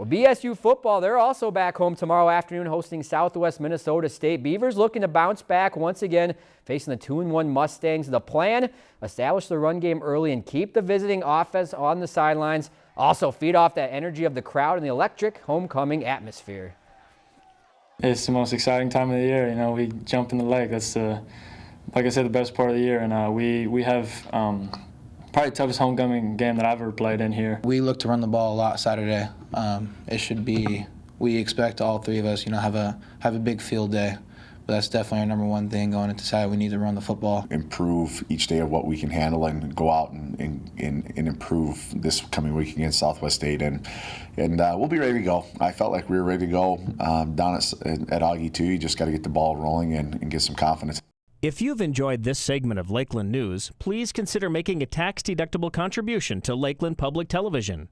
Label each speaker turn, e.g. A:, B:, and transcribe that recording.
A: Well, BSU football, they're also back home tomorrow afternoon hosting Southwest Minnesota State. Beavers looking to bounce back once again, facing the 2-1 Mustangs. The plan, establish the run game early and keep the visiting offense on the sidelines. Also feed off that energy of the crowd and the electric homecoming atmosphere.
B: It's the most exciting time of the year. You know, we jump in the lake. That's like I said, the best part of the year. And uh, we, we have um, probably the toughest homecoming game that I've ever played in here.
C: We look to run the ball a lot Saturday. Um, it should be. We expect all three of us, you know, have a have a big field day. But that's definitely our number one thing going into Saturday. We need to run the football.
D: Improve each day of what we can handle and go out and, and, and, and improve this coming week against Southwest State. And and uh, we'll be ready to go. I felt like we were ready to go um, down at, at Augie too. You just got to get the ball rolling and, and get some confidence.
E: If you've enjoyed this segment of Lakeland News, please consider making a tax-deductible contribution to Lakeland Public Television.